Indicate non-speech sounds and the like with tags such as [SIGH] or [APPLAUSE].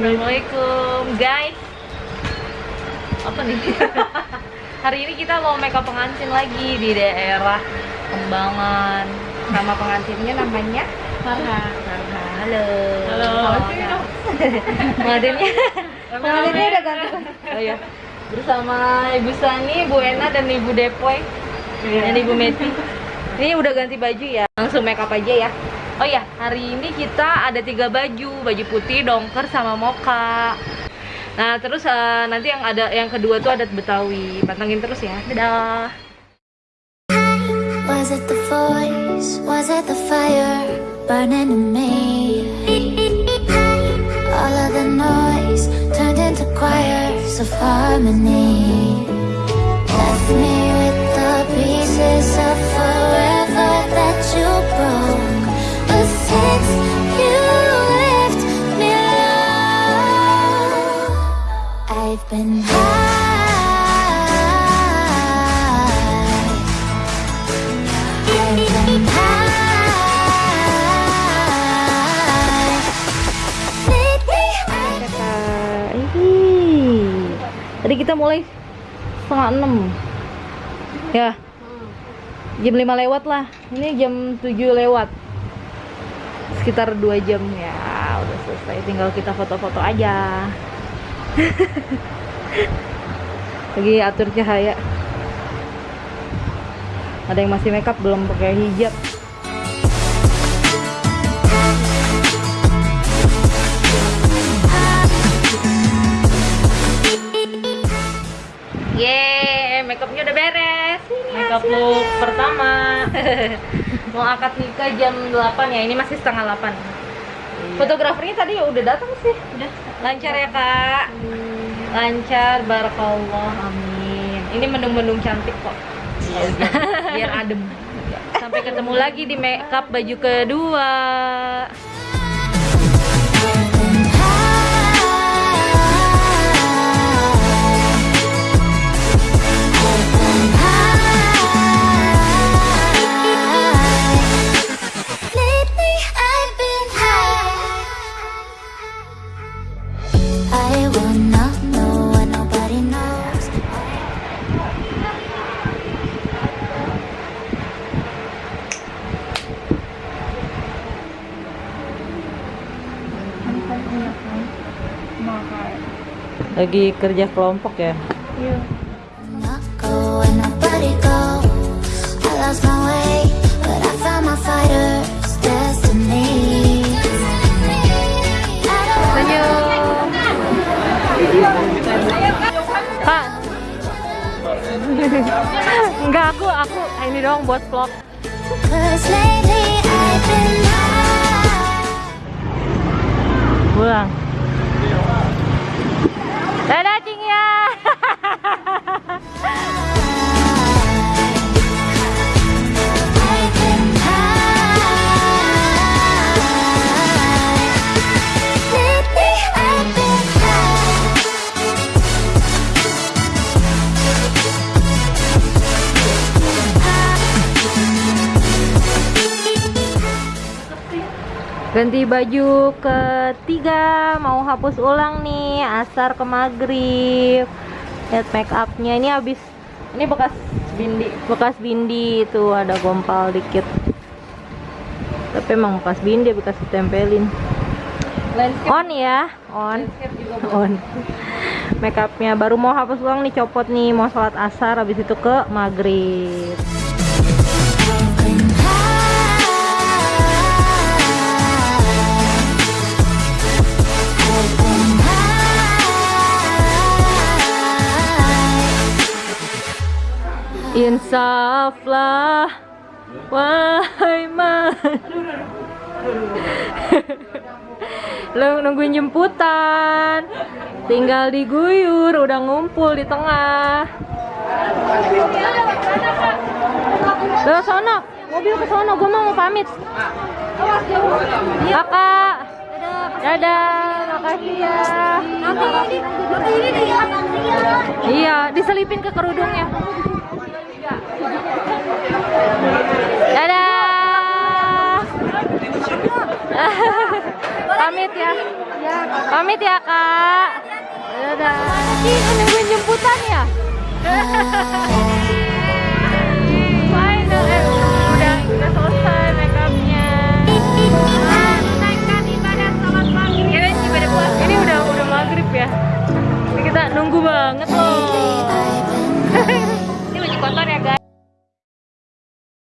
Assalamualaikum guys. Apa nih? [LAUGHS] Hari ini kita mau makeup pengantin lagi di daerah Kembangan. Nama pengantinnya namanya Farha. Farha Halo. Halo. [LAUGHS] Pengantinnya. Pengantinnya udah ganti. Oh iya. Bersama Ibu Sani, Bu Ena, dan Ibu Depoy. Dan Ibu Meti. Ini udah ganti baju ya. Langsung makeup aja ya Oh ya, hari ini kita ada tiga baju, baju putih, dongker, sama moka. Nah, terus eh, nanti yang ada yang kedua tuh adat Betawi. Pantengin terus ya. Dadah. Was it the voice? Was it the fire burning in me? All of the noise turned into choirs of harmony. Ih. Tadi kita mulai setengah enam. Ya. Jam 5 lewat lah. Ini jam 7 lewat. Sekitar 2 jam ya. Udah selesai. Tinggal kita foto-foto aja. [LAUGHS] Lagi atur cahaya. Ada yang masih makeup belum pakai hijab. Yeay, makeupnya udah beres. Makeup look pertama. [LAUGHS] Mau akad nikah jam 8 ya, ini masih setengah 8 Fotografernya tadi ya udah datang sih Udah. Lancar ya kak Lancar, barakallah, amin. Ini mendung-mendung cantik kok. Biar, biar adem. [LAUGHS] Sampai ketemu lagi di makeup baju kedua my fighter's destiny. I don't Kak Enggak, aku, aku ini doang buat vlog. Cause lately I've been Ganti baju ketiga Mau hapus ulang nih Asar ke maghrib. Lihat make upnya. Ini habis Ini bekas bindi. Bekas bindi itu ada gompal dikit. Tapi emang bekas bindi Bekas ditempelin On ya On. On. Make upnya. Baru mau hapus ulang nih Copot nih Mau sholat asar Habis itu ke maghrib Insaflah Wahai man [LAUGHS] Lu nungguin jemputan Tinggal diguyur Udah ngumpul di tengah. Ke sono Mobil ke sono Gue mau pamit. Kakak. Dadah Makasih ya. Iya Diselipin ke kerudungnya pamit ya. Pamit ya, Kak. Dadah. Ini nungguin jemputan